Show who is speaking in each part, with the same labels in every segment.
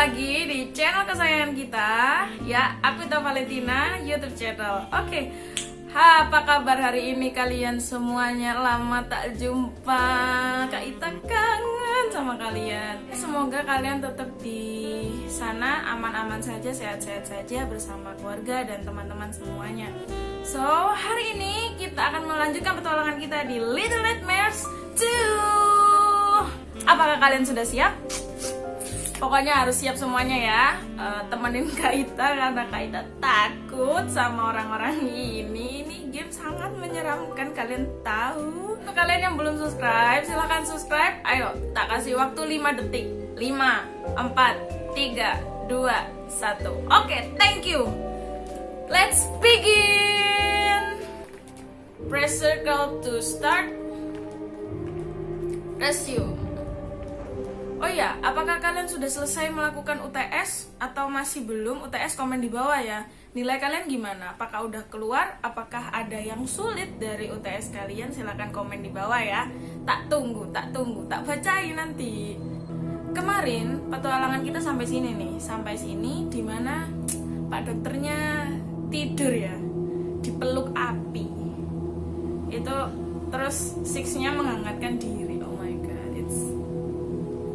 Speaker 1: lagi di channel kesayangan kita Ya, aku Ita Valentina, Youtube channel. Oke, ha, apa kabar hari ini kalian semuanya? Lama tak jumpa. Kak Ita kangen sama kalian. Semoga kalian tetap di sana aman-aman saja, sehat-sehat saja Bersama keluarga dan teman-teman semuanya. So, hari ini kita akan melanjutkan petualangan kita di Little Nightmares 2 Apakah kalian sudah siap? Pokoknya harus siap semuanya ya. Uh, Temenin Kaita karena Kaita takut sama orang-orang ini. Ini game sangat menyeramkan kalian tahu. Untuk kalian yang belum subscribe silahkan subscribe. Ayo tak kasih waktu 5 detik. 5, 4, 3, 2, 1 Oke thank you. Let's begin. Press circle to start. Resume Oh iya, apakah kalian sudah selesai melakukan UTS atau masih belum? UTS komen di bawah ya. Nilai kalian gimana? Apakah udah keluar? Apakah ada yang sulit dari UTS kalian? Silahkan komen di bawah ya. Tak tunggu, tak tunggu, tak bacain nanti. Kemarin petualangan kita sampai sini nih, sampai sini di mana Pak dokternya tidur ya, dipeluk api. Itu terus Sixnya menghangatkan diri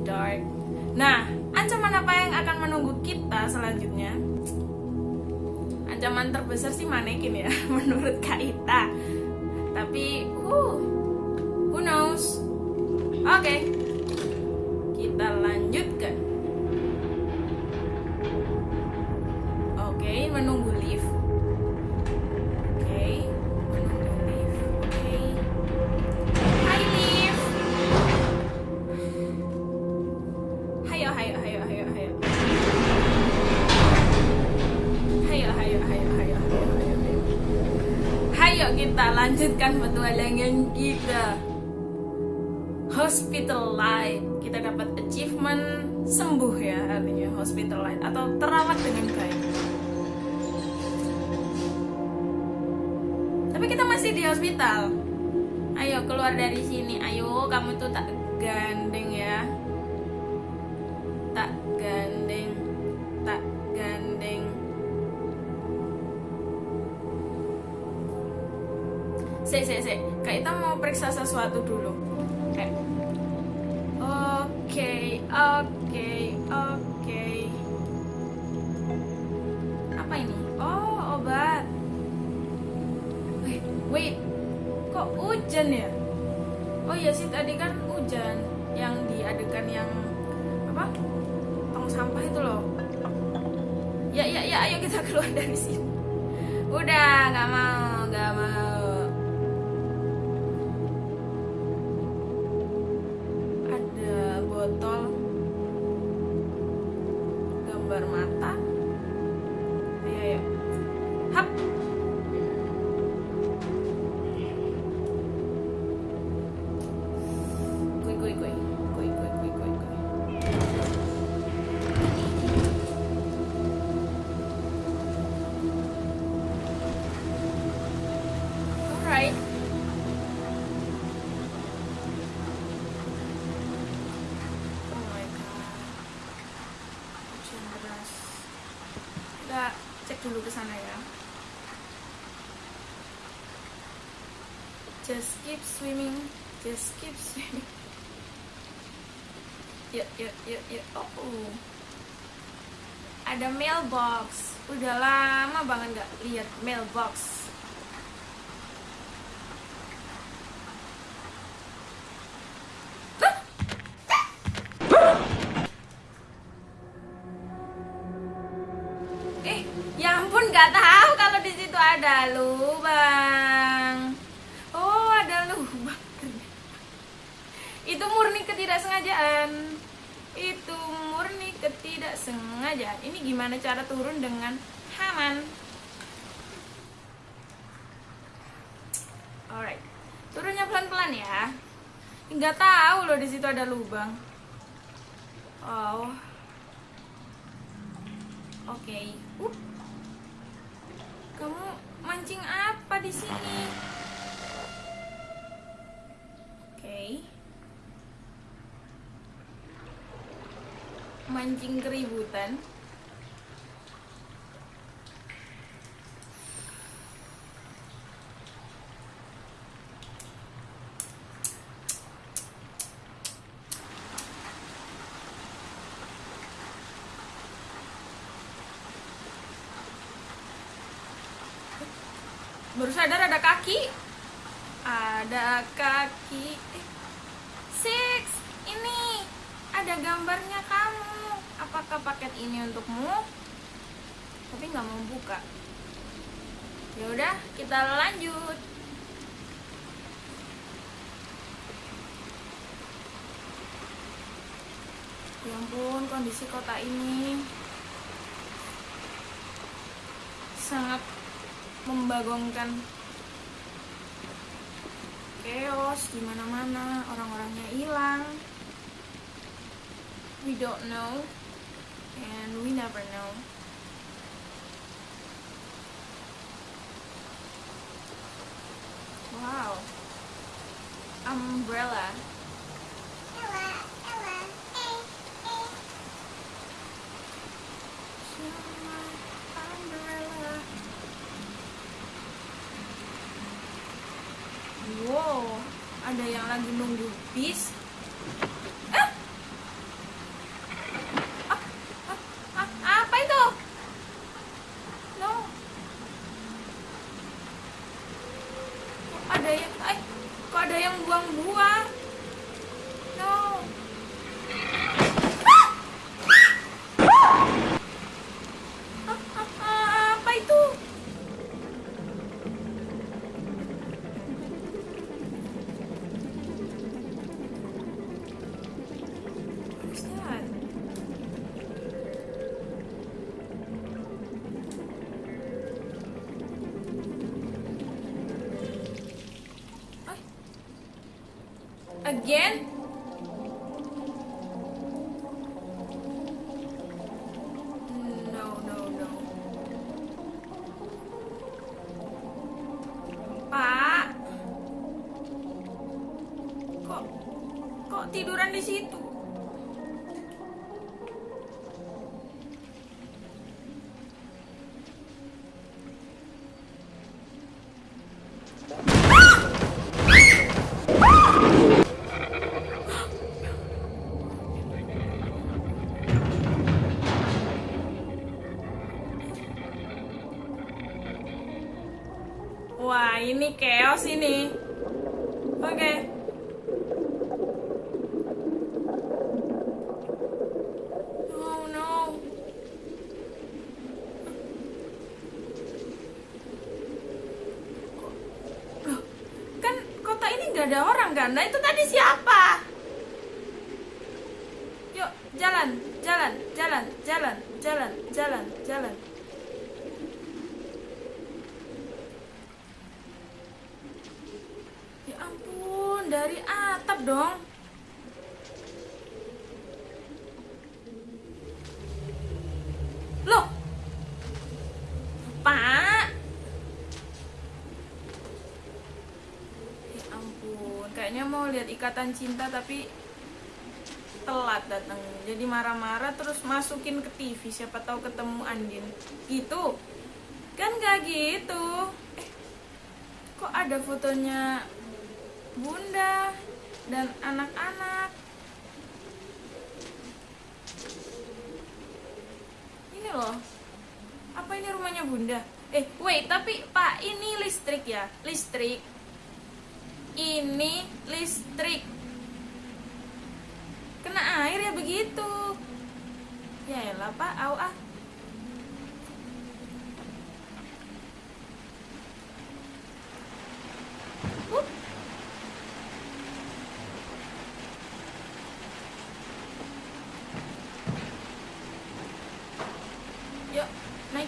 Speaker 1: dark. Nah, ancaman apa yang akan menunggu kita selanjutnya? Ancaman terbesar sih manekin ya, menurut Kaita. Tapi, uh, who knows? Oke, okay. Kita Hospital Light. Kita dapat achievement sembuh ya artinya Hospital Light. Atau terawat dengan baik. Tapi kita masih di hospital. Ayo keluar dari sini. Ayo kamu tuh tak gandeng ya sesuatu dulu. Oke oke oke oke. Apa ini? Oh obat. Wait wait kok hujan ya? Oh iya sih tadi kan hujan yang diadegan yang apa? Tong sampah itu loh. Ya ya ya ayo kita keluar dari sini. Udah nggak mau nggak mau dulu ke sana ya. Just keep swimming just keep swimming. Yuk yuk yuk yuk. Oh ada mailbox. Udah lama banget nggak lihat mailbox gimana cara turun dengan aman? Alright. Turunnya pelan-pelan ya. Nggak tahu loh di situ ada lubang. Oh. Oke. Okay. Uh. Kamu mancing apa di sini? Oke. Mancing keributan baru sadar ada kaki. Ada kaki. Eh, six. Ini ada gambarnya kamu. Apakah paket ini untukmu? Tapi nggak mau buka. Ya udah kita lanjut. Ya ampun kondisi kota ini sangat membagongkan chaos di mana-mana orang-orangnya hilang. We don't know and we never know. Wow. Umbrella. Umbrella Wow, ada yang lagi nunggu bis. Eh? Ah, ah, ah, apa itu? Ada yang, eh, kok ada yang buang-buang? bien ini chaos ini. Oke. Oh no. Loh, kan kota ini nggak ada orang kan? Nah itu tadi siapa? Yuk, jalan, jalan, jalan, jalan, jalan, jalan, jalan. Ya ampun, dari atap dong. Loh. Pak. Ya kayaknya mau lihat ikatan cinta tapi telat datang. Jadi marah-marah terus masukin ke TV, siapa tahu ketemu Andin. Gitu. Kan gak gitu. Eh, kok ada fotonya bunda dan anak-anak ini loh apa ini rumahnya bunda eh wait tapi pak ini listrik ya listrik ini listrik. Kena air ya begitu. Ya elah pak. Au ah. Yuk, naik.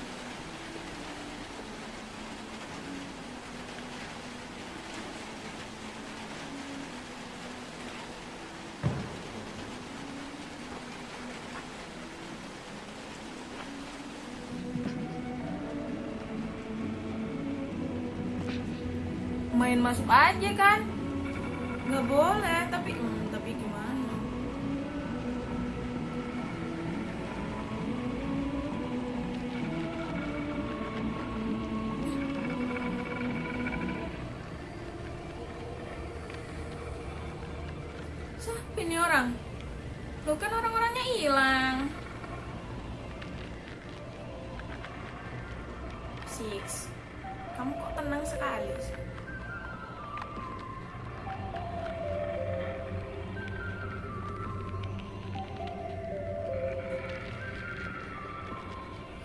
Speaker 1: Main masuk aja kan? Nggak boleh,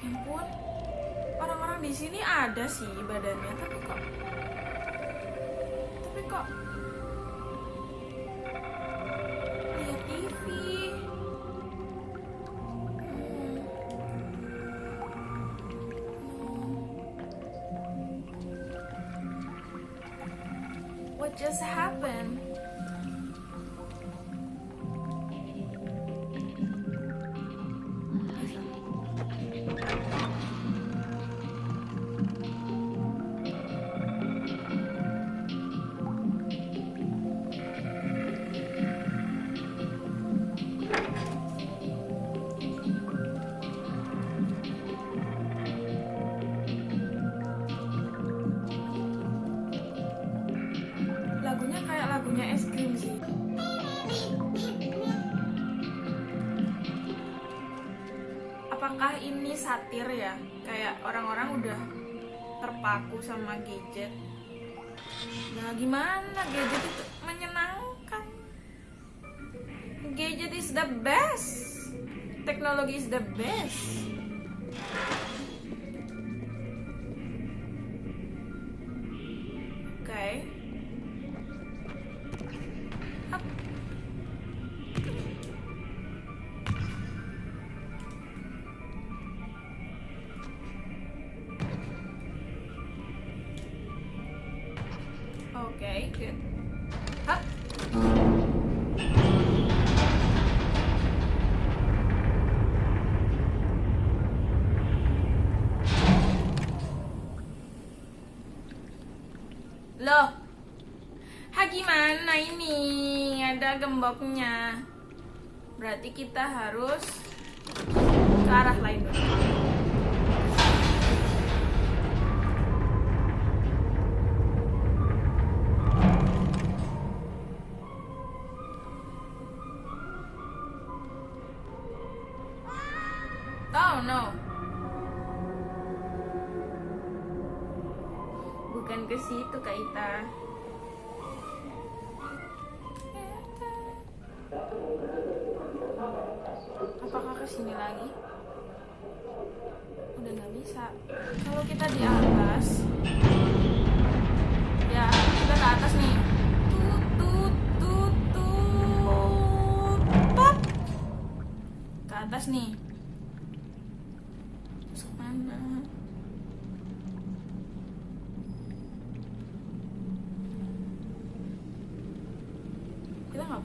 Speaker 1: Ya ampun, orang-orang di sini ada sih badannya, tapi kok, tapi kok lihat TV. Hmm. What just happened? Apakah ini satir ya? Kayak orang-orang udah terpaku sama gadget. Nah, gimana gadget itu menyenangkan? Gadget is the best. Teknologi is the best. Ada gemboknya. Berarti kita harus ke arah lain dulu.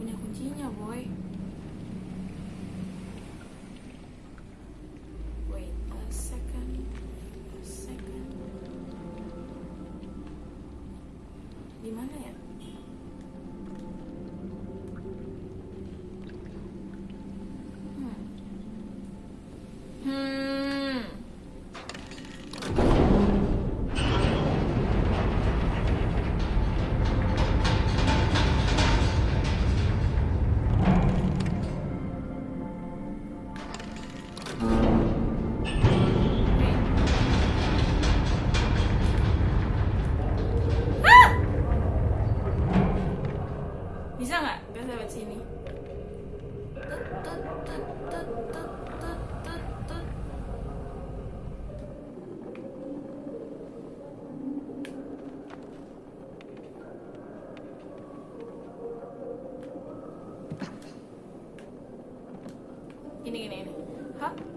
Speaker 1: Kita nggak punya kuncinya. Wait a second. A second. Di mana ya? Gini gini ini. Hap.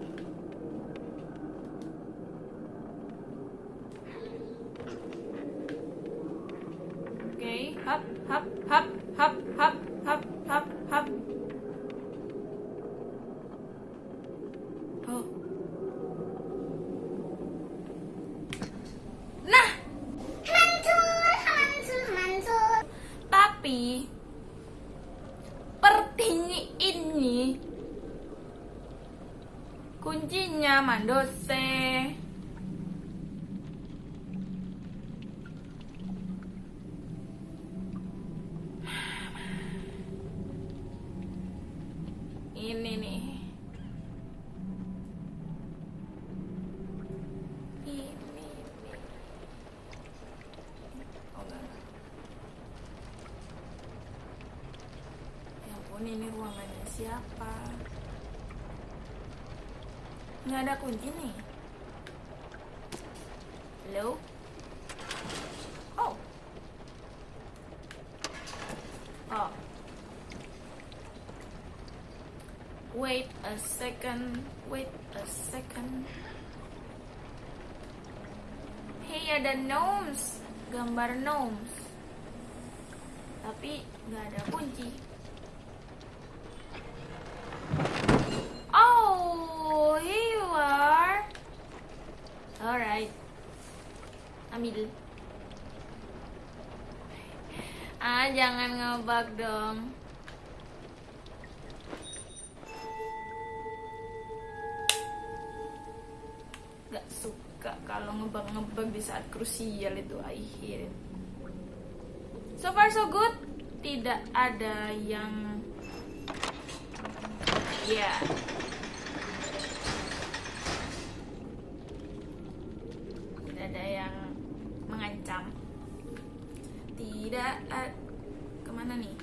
Speaker 1: Ini ruangannya siapa? Nggak ada kunci nih. Hello? Oh. Oh. Wait a second. Wait a second. Hey, ada gnomes. Gambar gnomes. Tapi nggak ada kunci. Oh, here you are. Alright. Ambil. Ah, jangan ngebug dong. Gak suka kalau ngebug-ngebug di saat krusial itu it. So far so good. Tidak ada yang Ya. Tidak ada yang mengancam. Tidak ada ke mana nih?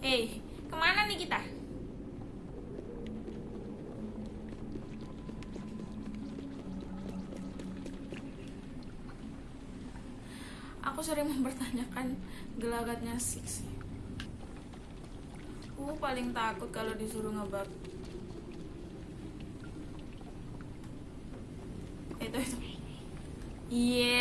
Speaker 1: Hei, ke mana nih kita? Aku sering mempertanyakan gelagatnya Six. Aku paling takut kalau disuruh ngebug. Itu itu. Enggak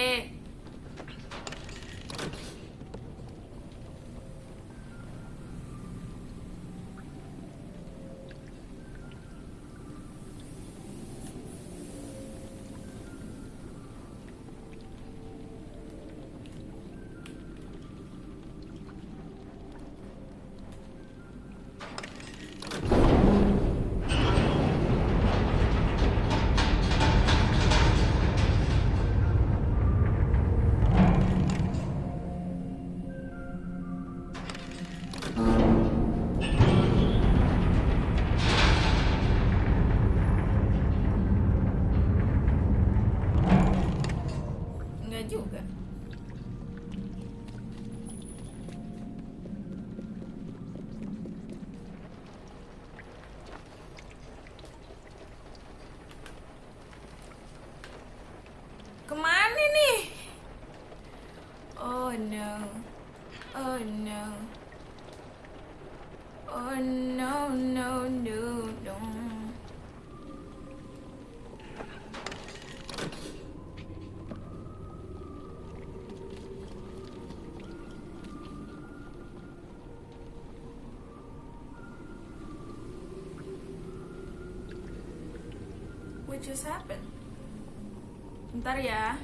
Speaker 1: no no no. What just happened? Bentar ya.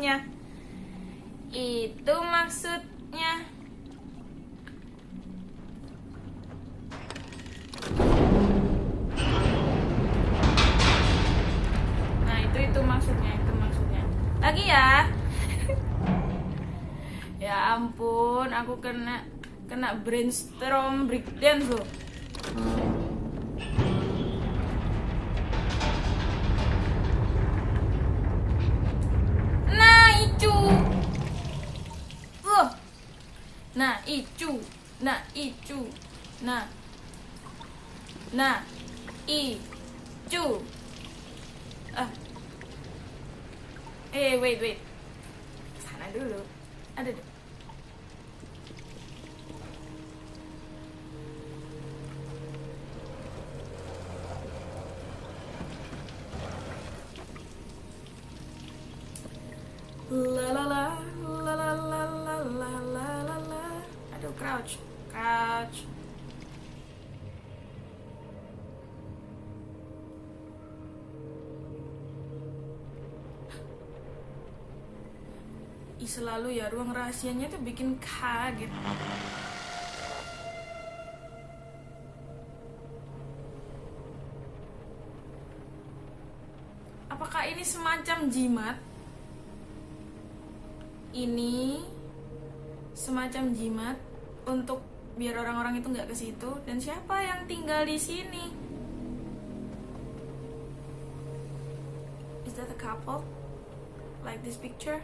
Speaker 1: Maksudnya. Itu maksudnya. Nah, itu itu maksudnya, itu maksudnya. Lagi ya. ya ampun, aku kena kena brainstorm breakdance loh. Nah, icu. Nah, icu. Nah. Nah. Icu. Ah. Eh, wait, wait. Sana dulu. Ada. Ih, selalu ya ruang rahasianya tuh bikin kaget. Apakah ini semacam jimat? Ini semacam jimat untuk biar orang-orang itu nggak ke situ dan siapa yang tinggal di sini? Is that a couple? Like this picture?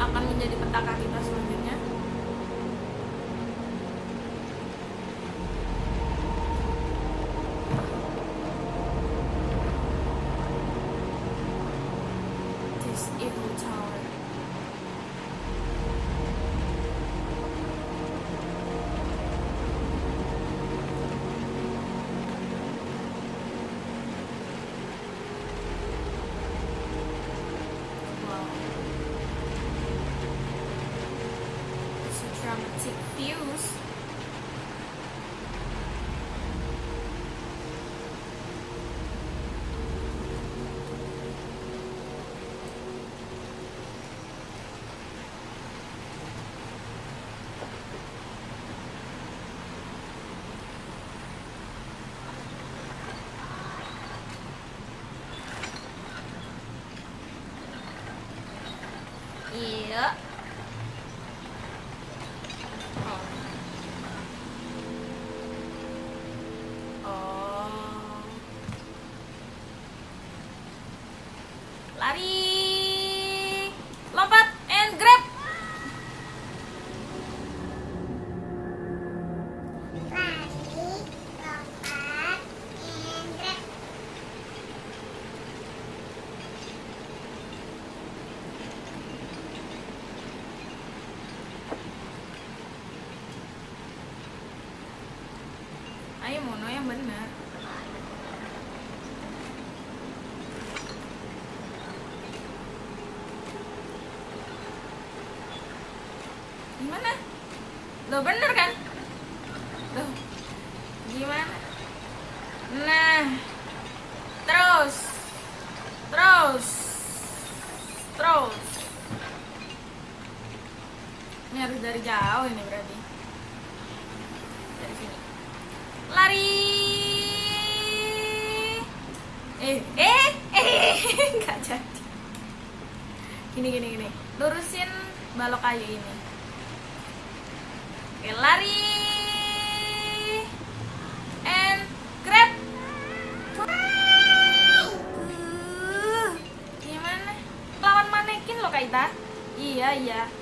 Speaker 1: Akan menjadi petaka kita selanjutnya. Yeah. Jauh ini berarti. Dari sini. Lari. Eh, eh, eh, nggak jadi. Gini, gini, gini. Lurusin balok kayu ini. Oke, lari. And grab. Gimana? Lawan manekin loh, Kak Ita. Iya, iya.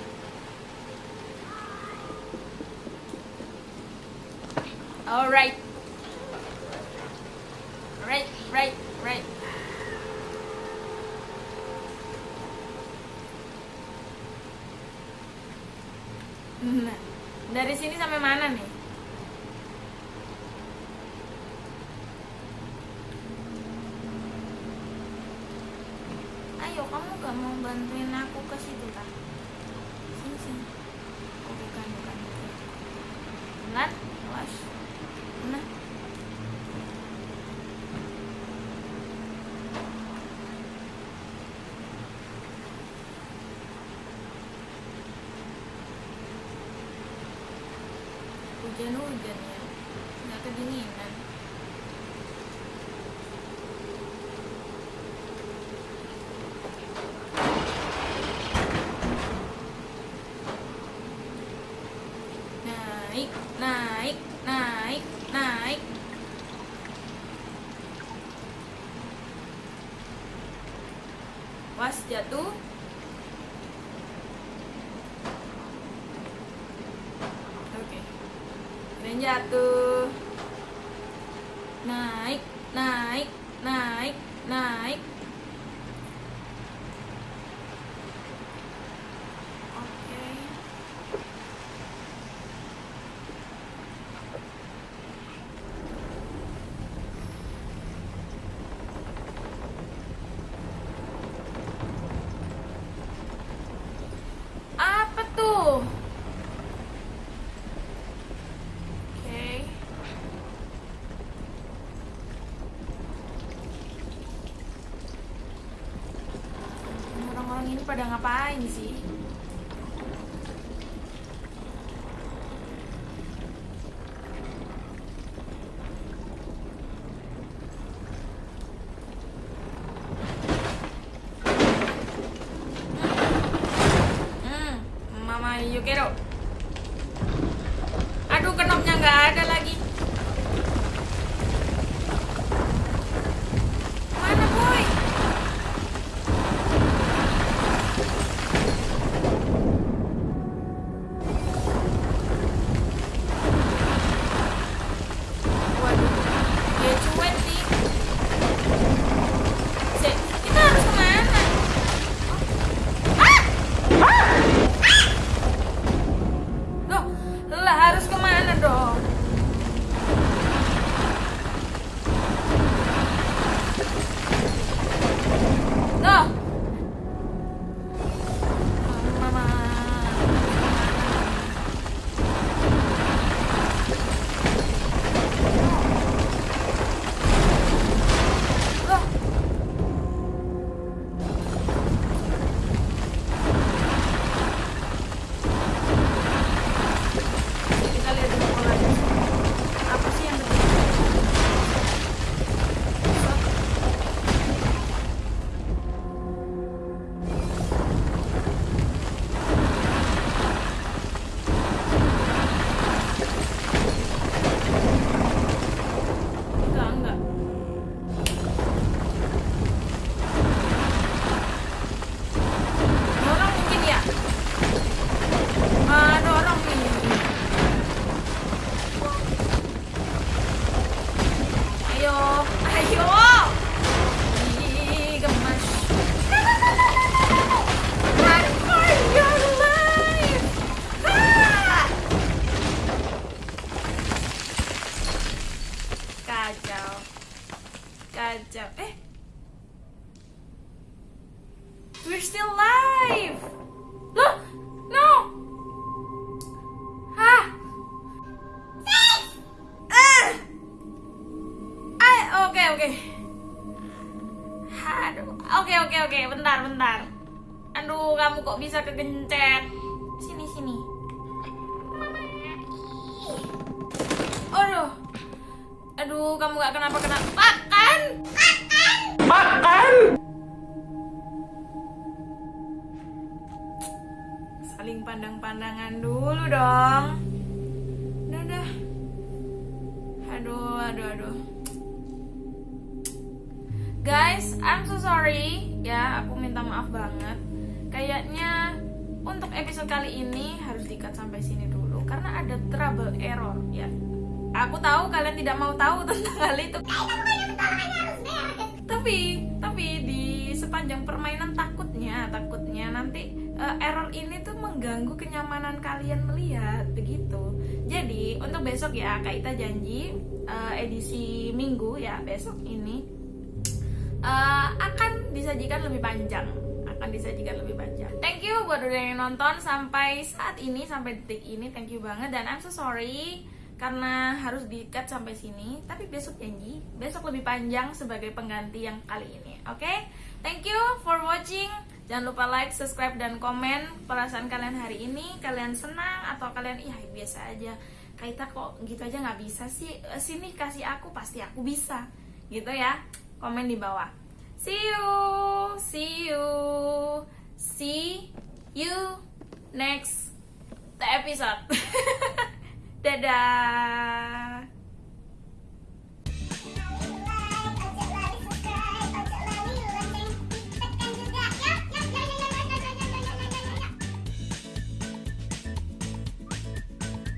Speaker 1: Alright. Right, right, right. Dari sini sampai mana nih? Ayo, kamu gak mau bantuin aku ke situ lah? Sini, sini. Oh, bukan, bukan. Pelan, awas. Ya nggak kedinginan naik naik naik naik was jatuh oke jatuh naik naik naik naik oke oke. Aduh, oke oke oke, bentar bentar. Aduh, kamu kok bisa kegencet? Sini sini. Aduh, aduh, kamu gak kenapa kenapa? Makan, makan. Saling pandang-pandangan dulu dong. Udah, udah. Aduh, aduh, aduh. Guys, I'm so sorry. Ya, aku minta maaf banget. Kayaknya untuk episode kali ini harus dikat sampai sini dulu karena ada trouble error ya. Aku tahu kalian tidak mau tahu tentang hal itu. Tapi, tapi di sepanjang permainan takutnya, takutnya nanti eh, error ini tuh mengganggu kenyamanan kalian melihat begitu. Jadi untuk besok ya Kak Ita janji eh, edisi minggu ya besok ini eh, akan disajikan lebih panjang akan disajikan lebih panjang. Thank you buat udah yang nonton sampai saat ini sampai detik ini. Thank you banget dan I'm so sorry karena harus di-cut sampai sini. Tapi besok janji, besok lebih panjang sebagai pengganti yang kali ini. Oke? Thank you for watching. Jangan lupa like, subscribe dan komen perasaan kalian hari ini. Kalian senang atau kalian iya biasa aja. Kaita kok gitu aja nggak bisa sih Eh, sini kasih aku pasti aku bisa gitu ya komen di bawah. See you see you see you next episode. Dadah